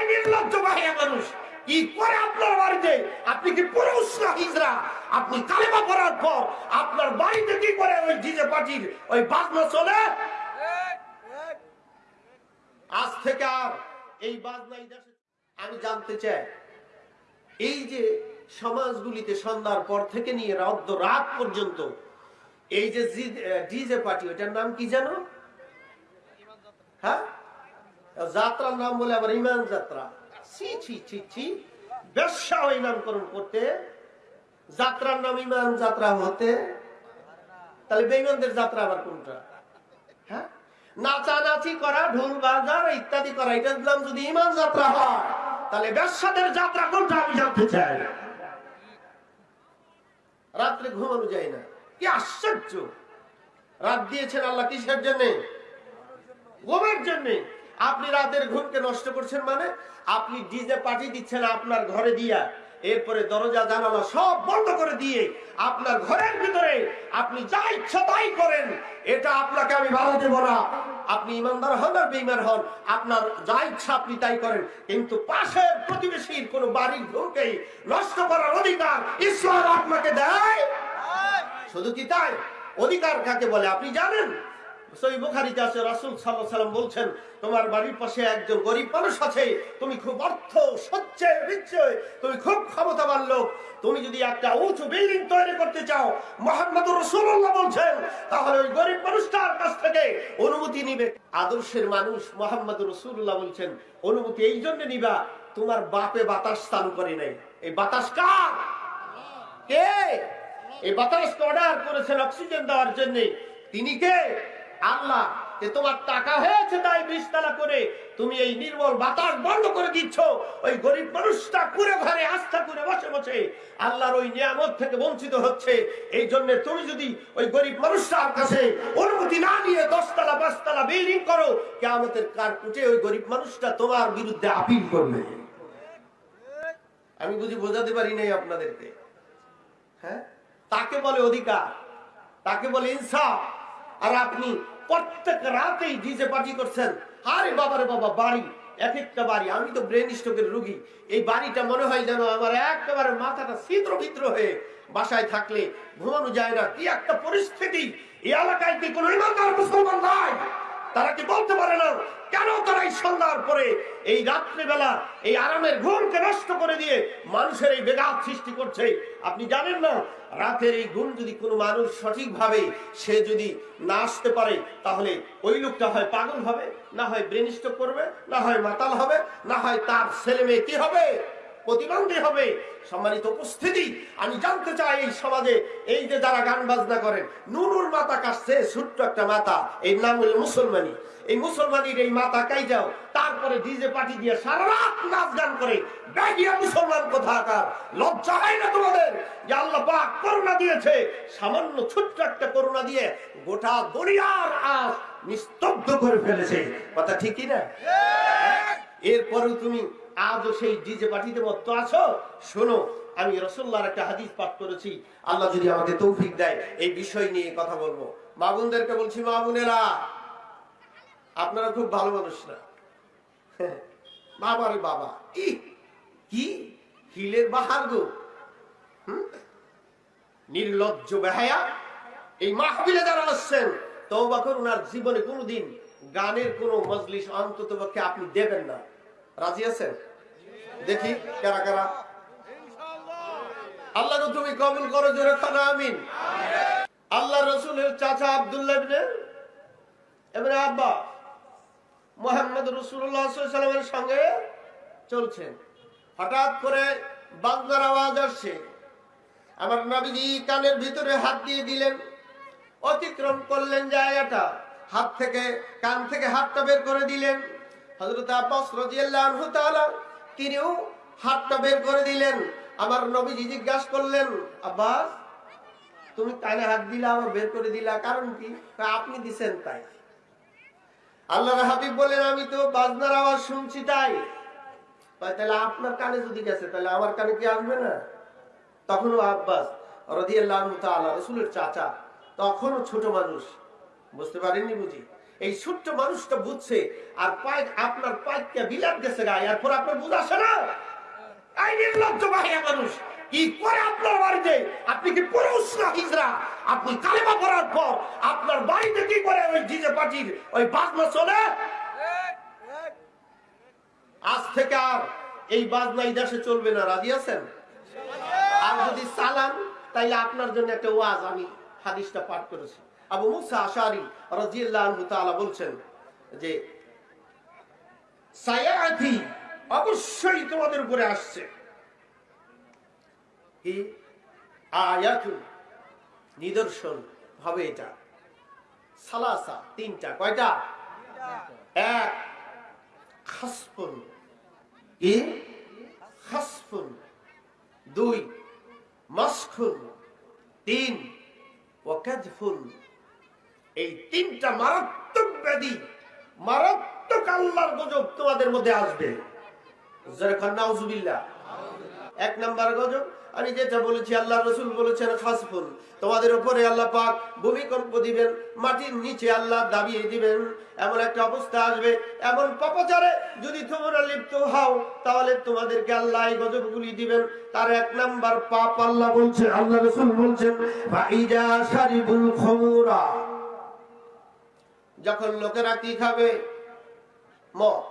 এই নির্লজ্জ বাহিয়া মানুষ। কি করে আপনার বাড়িতে? আপনি কি পুরুষ না হিজরা আপনি কালেমা পড়ার পর আপনার বাড়িতে কি করে ওই ডিজে পার্টির ওই বাজনা চলে আজ থেকে আর এই বাজনা এই দেশে আমি জানতে চাই, এই যে সমাজগুলিতে সন্ধ্যার পর থেকে নিয়ে রাত রাত পর্যন্ত, এই যে ডিজে পার্টি ওটার নাম কি জানো? হ্যাঁ? যাত্রার নাম বলে আবার ইমান যাত্রা। ছি ছি ছি ছি। ব্যবসা ওই নামকরণ করতে। যাত্রার নাম ইমান যাত্রা হতে। তাহলে বেইমানদের যাত্রা আবার কোনটা? হ্যাঁ? নাচানাচি করা, ঢোল বাজার ইত্যাদি করা এটা নাম যদি ইমান যাত্রা হয়, তাহলে ব্যবসাদের যাত্রা কোনটা আমি জানতে চাই? রাত্রে ঘুমানো যায় না। কি আশ্চর্য! রাত দিয়েছেন আল্লাহ কিসের জন্য? ঘুমের জন্য। আপনি রাতের ঘুমকে নষ্ট করছেন মানে? আপনি ডিজে পার্টি দিচ্ছেন আপনার ঘরে দিয়া। এরপরে দরজা জানালা সব বন্ধ করে দিয়ে আপনার ঘরের ভিতরে আপনি যা ইচ্ছা তাই করেন। এটা আপনাকে আমি ভালো দেব না। আপনি ইমানদার হন আর বেইমান হন। আপনার যা ইচ্ছা আপনি তাই করেন। কিন্তু পাশের প্রতিবেশীর কোন বাড়ির ঘরকেই নষ্ট করার অধিকার ঈশ্বর আপনাকে দেয়। শুধু কি তাই? অধিকার কাকে বলে? আপনি জানেন? উঁচু বিল্ডিং তৈরি করতে চাও অনুমতি নিবে। আদর্শের মানুষ মোহাম্মদুর রাসূলুল্লাহ বলছেন, অনুমতি এই জন্য নিবা, তোমার বাপে বাতাস স্থান করে নাই। এই বাতাস কার? কে? এই বাতাসকে অর্ডার করেছেন অক্সিজেন দেওয়ার জন্য। তিনি কে? আল্লাহ, যে তোমার টাকা হয়েছে তাই বিশতলা করে তুমি এই নির্মল বাতাস বন্ধ করে দিচ্ছ। ওই গরিব মানুষটা কুড়ে ঘরে আস্থা করে বসে বসে আল্লাহর ওই নিয়ামত থেকে বঞ্চিত হচ্ছে। এই জন্য তুমি যদি ওই গরিব মানুষটার কাছে অনুমতি না নিয়ে দশতলা, পাঁচতলা বিল্ডিং করো কেমতের কার কুটে ওই গরিব মানুষটা তোমার বিরুদ্ধে আপিল করবে। আমি বুঝি বোঝাতে পারি নাই আপনাদেরকে। হ্যাঁ? তাকে বলে অধিকার, তাকে বলে ইনসাফ। আর আপনি প্রত্যেক রাতেই ডিজে পার্টি করছেন। আরে বাবারে বাবা, বাড়ি, এক একটা বাড়ি। আমি তো ব্রেন স্ট্রোকের রুগী। এই বাড়িটা মনে হয় যেন আমার একেবারে মাথাটা ছিদ্র ভিত্র হয়ে বাসায় থাকলে ঘুমানো যায় না। কি একটা পরিস্থিতি। এই এলাকায় কি কোনো ইমানদার মুসলমান নাই? তারা কি বলতে পারে না? কেন তারা এই সন্ধ্যার পরে, এই রাত্রিবেলা, এই আরামের ঘুমকে নষ্ট করে দিয়ে মানুষের এই বেগাত সৃষ্টি করছে? আপনি জানেন না, রাতের এই ঘুম যদি কোনো মানুষ সঠিকভাবে সে যদি না আসতে পারে, তাহলে ওই লোকটা হয় পাগল হবে, না হয় ব্রেন স্ট্রোক করবে, না হয় মাতাল হবে, না হয় তার ছেলে মেয়ে কি হবে? প্রতিবন্ধী হবে। সম্মানিত উপস্থিতি, আমি জানতে চাই এই সমাজে এই যে যারা গান বাজনা করেন, নুনুর মাথা কাটছে, ছোট্ট একটা মাথা এই নাম হলো মুসলমানি। এই মুসলমানির এই মাথা কাই যাও, তারপরে ডিজে পার্টি দিয়ে সারা রাত নাচ গান করে, ব্যাগিয়া মুসলমান কোথাকার? লজ্জা হয় না তোমাদের? যে আল্লাহ পাক করুণা দিয়েছে, সামান্য ছোট্ট একটা করুণা দিয়ে গোটা দুনিয়ার আজ নিস্তব্ধ করে ফেলেছে। কথা ঠিকই না? এরপরেও তুমি আজও সেই ডিজে পার্টিতে মত আছো শোনো, আমি রসল্লার একটা হাদিস পাঠ করেছি। আল্লাহ যদি আমাকে তৌফিক দেয়, এই বিষয় নিয়ে কথা বলব। মা বোনদেরকে বলছি, মা বোনেরা, আপনারা খুব ভালো মানুষ না। বাবা রে বাবা ই কি? হিলের বাহার গো? নির্লজ্জ বেহায়া। এই মাহবিলে যারা আসছেন, তওবা করুন আর জীবনে কোনোদিন গানের কোনো মজলিস অন্তত পক্ষে আপনি দেবেন না। রাজি আছেন? দেখি, কারা কারা? আল্লাহ তুমি কবুল করো, জোরে খানা আমিন। আল্লাহ রসুলের চাচা আব্দুল্লাহ এবারে আব্বা মোহাম্মদ সাল্লামের সঙ্গে চলছেন হঠাৎ করে বাংলার আওয়াজ আসছে। আমার নবীজি কানের ভিতরে হাত দিয়ে দিলেন। অতিক্রম করলেন জায়গাটা হাত থেকে, কান থেকে হাতটা বের করে দিলেন। হজরত আব্বাস রাদিয়াল্লাহু তাআলা তিনিও হাতটা বের করে দিলেন। আমার নবীজি জিজ্ঞাসা করলেন, আব্বাস, তুমি কানে হাত দিলা আবার বের করে দিলা, কারণ কি? আপনি দিছেন তাই। আল্লাহর হাবিব বলেন আমি তো বাজনার আওয়াজ শুনছি তাই। তাহলে আপনার কানে যদি গেছে, তাহলে আমার কানে কি আসবে না? তখনও আব্বাস রাদিয়াল্লাহু রাসূলের চাচা, তখনও ছোট মানুষ, বুঝতে পারেননি বুঝি? এই ছোট্ট মানুষটা বুঝছে, আর পাইক আপনার পাইকটা বিলাপ গেছে গায়ে এরপর আপনার বুঝ আসে না। এই নির্লজ্জ বাহিয়া মানুষ, কি করে আপনার বাড়িতে? আপনি কি পুরুষ না হিজরা আপনি কালেমা পড়ার পর আপনার বাড়িতে কি করে ওই ডিজে পার্টির ওই বাজনা চলে আজ থেকে আর এই বাজনা এই দেশে চলবে না, রাজি আছেন? আর যদি সালাম তাইলে আপনার জন্য একটা ওয়াজ আমি হাদিসটা পাঠ করেছি। আবু মুসা আশারি বলছেন যে অবশ্যই তোমাদের উপরে আসছে। নিদর্শন হবে এটা। সালাসা, তিনটা, কয়টা? এক, খাসফুন। কি খাসফুন। দুই, মাসখুন। তিন ওয়াকাদফুন এই তিনটা মারাত্মক ব্যাধি, মারাত্মক আল্লাহর গজব তোমাদের মধ্যে আসবে। এক নাম্বার গজব, আমি যেটা বলেছি আল্লাহ রসুল বলেছেন খাসফুল তোমাদের উপরে আল্লাহ পাক ভূমিকম্প দিবেন, মাটির নিচে আল্লাহ দাবিয়ে দিবেন। এমন একটা অবস্থা আসবে, এমন পাপাচারে যদি তোমরা লিপ্ত হও, তাহলে তোমাদেরকে আল্লাহ এই গজবগুলি দিবেন। তার এক নাম্বার পাপ আল্লাহ বলছে আল্লাহ রসুল বলছেন ফাইজা শারিবুল খমুরা। যখন লোকেরা কি খাবে? মদ।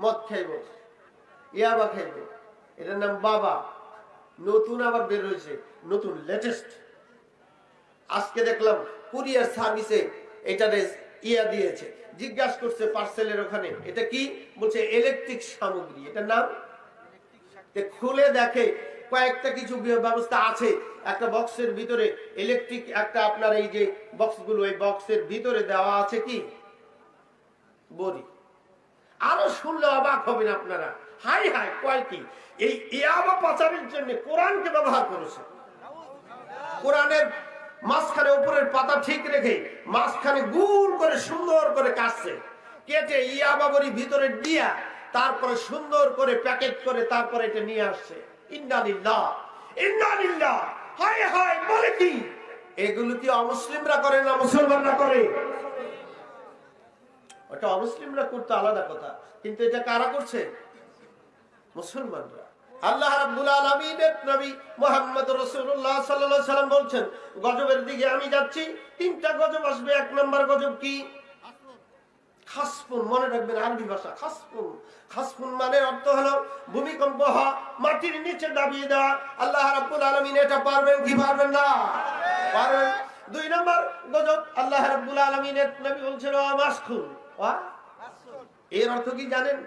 মদ খাইব। ইয়াবা খাইব। এটার নাম বাবা। নতুন আবার বের হয়েছে। নতুন লেটেস্ট আজকে দেখলাম কুরিয়ার সার্ভিসে এটারে ইয়া দিয়েছে। জিজ্ঞাসা করছে পার্সেলের ওখানে। এটা কি? বলছে ইলেকট্রিক সামগ্রী। এটার নাম? খুলে দেখে কয়েকটা কিছু ব্যবস্থা আছে। একটা বক্সের ভিতরে ইলেকট্রিক একটা আপনার এই যে বক্সগুলো এই বক্সের ভিতরে দেওয়া আছে কি? বড়ি। আরও শুনলে অবাক হবেন আপনারা। হাই হাই, কয় কি? এই ইয়াবা পাচারের জন্য কোরআনকে ব্যবহার করেছে। কোরআনের মাঝখানে উপরের পাতা ঠিক রেখে মাঝখানে গুল করে সুন্দর করে কাটছে। কেটে ইয়াবাবরি ভিতরে দিয়া, তারপরে সুন্দর করে প্যাকেট করে তারপরে এটা নিয়ে আসছে। মুসলমানরা বলছেন গজবের দিকে আমি যাচ্ছি তিনটা গজব আসবে এক নাম্বার গজব কি? খাসফুন মনে রাখবেন আরবি ভাষা, খাসফুন। খাসফুন মানে অর্থ হলো ভূমিকম্প হওয়া, মাটির নিচে দাবিয়ে দেওয়া। আল্লাহ রাব্বুল আলামিন এটা পারবেন কি পারবেন না? পারবেন। দুই নম্বর গজব, আল্লাহ রাব্বুল আলামিনের নবী বলছেন মাসখুন। ওয়া? এর অর্থ কি জানেন?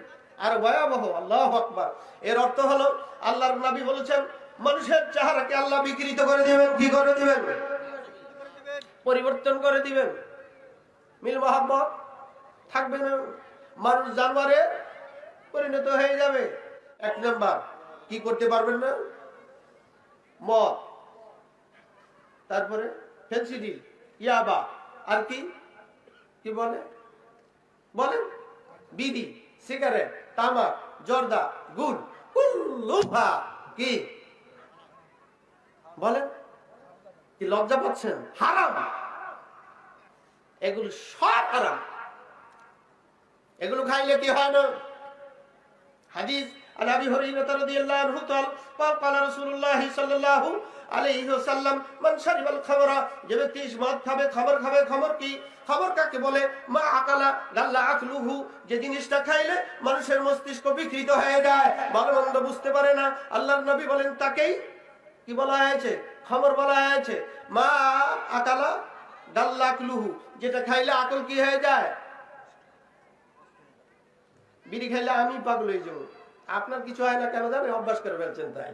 আর ভয়াবহ, আল্লাহ আকবার। এর অর্থ হলো, আল্লাহর নবী বলেছেন, মানুষের চেহারাকে আল্লাহ বিকৃত করে দিবেন। কি করে দিবেন? পরিবর্তন করে দিবেন। মিল মোহাম্মদ থাকবে না, মানুষ জানোয়ারে পরিণত হয়ে যাবে। এক নাম্বার, কি করতে পারবেন না? মদ। তারপরে ফেন্সিডিল ইয়াবা। আর কি? কি বলে? বলেন বিড়ি, সিগারেট, তামাক, জর্দা গুল কুল্লুহা কি? বলেন কি লজ্জা পাচ্ছেন? হারাম। এগুলো সব হারাম। এগুলো খাইলে কি হয় না হাদিস عن ابي هريره رضي الله عنه قال قال قال رسول الله صلى الله عليه وسلم من شرب الخمر যে ব্যক্তি মদ খাবে খাবার খাবে খবর কি খবর কাকে বলে মা আকালা গাল্লা আকলুহু যে জিনিসটা খাইলে মানুষের মস্তিষ্ক বিকৃত হয়ে যায় ভালো মন্দ বুঝতে পারে না আল্লাহর নবী বলেন তাকেই কি বলা হয়েছে খবর বলা হয়েছে মা আকালা গাল্লা আকলুহু যেটা খাইলে আকল কি হয়ে যায় বিড়ি খাইলে আমি পাগল হয়ে যাবো আপনার কিছু হয় না কেন জানেন অভ্যাস করে ফেলছেন তাই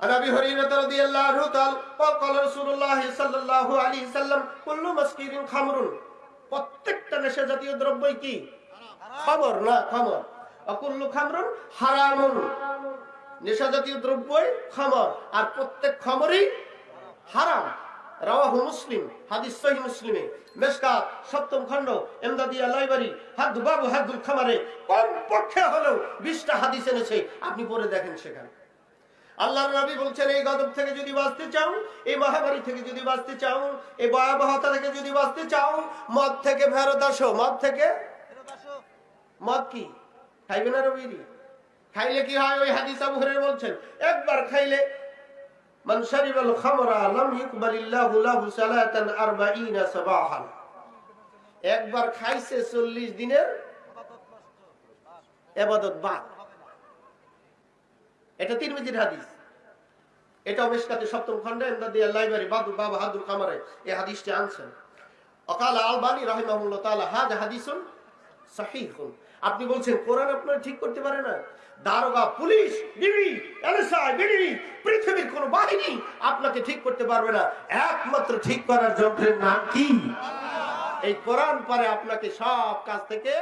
عن ابي هريره رضي الله عنه قال قال قال رسول الله صلى الله عليه وسلم كل مسكر خمر প্রত্যেকটা নেশা জাতীয় দ্রব্যই কি খবর না খবর অকুল্লু খামরুন হারামুন নেশা জাতীয় দ্রব্যই খবর আর প্রত্যেক খবরই হারাম রাওয়াহু মুসলিম হাদিস সহিহ মুসলিমে। মেশকাত সপ্তম খণ্ড, এমদাদিয়া লাইব্রেরি হাদ বাবু হাদুল খামারে কম পক্ষে হলেও 20টা হাদিস এনেছে, আপনি পড়ে দেখেন সেখানে। আল্লাহর নবী বলছেন, এই গজব থেকে যদি বাঁচতে চাও, এই মহামারী থেকে যদি বাঁচতে চাও, এই ভয়াবহতা থেকে যদি বাঁচতে চাও, মদ থেকে ফেরত আসো। মদ থেকে? মদ কি? খাইবে না রবিরি? খাইলে কি হয়? ওই হাদিস আবু হুরায়রা বলছেন, একবার খাইলে মান শারিবাল খামরা লাম ইকবালিল্লাহু লাহু সালাতান 40 সাবাহান। একবার খাইছে 40 দিনের ইবাদত বাদ। এটা তিরমিজির হাদিস। এটা মেশকাতে সপ্তম খণ্ডে এমদাদিয়া লাইব্রেরি বাদু বাবা হাদুর কামারে এই হাদিসটি আনছেন। অকাল আলবানি রাহিমাহুল্লাহ তাআলা হাজ হাদিসুন আপনি বলছেন, কোরআন আপনার ঠিক করতে পারে না। দারোগা, পুলিশ বিবি পৃথিবীর কোন বাহিনী আপনাকে ঠিক করতে পারবে না। একমাত্র ঠিক করার যন্ত্রের নাম কি? এই কোরআন পরে আপনাকে সব কাজ থেকে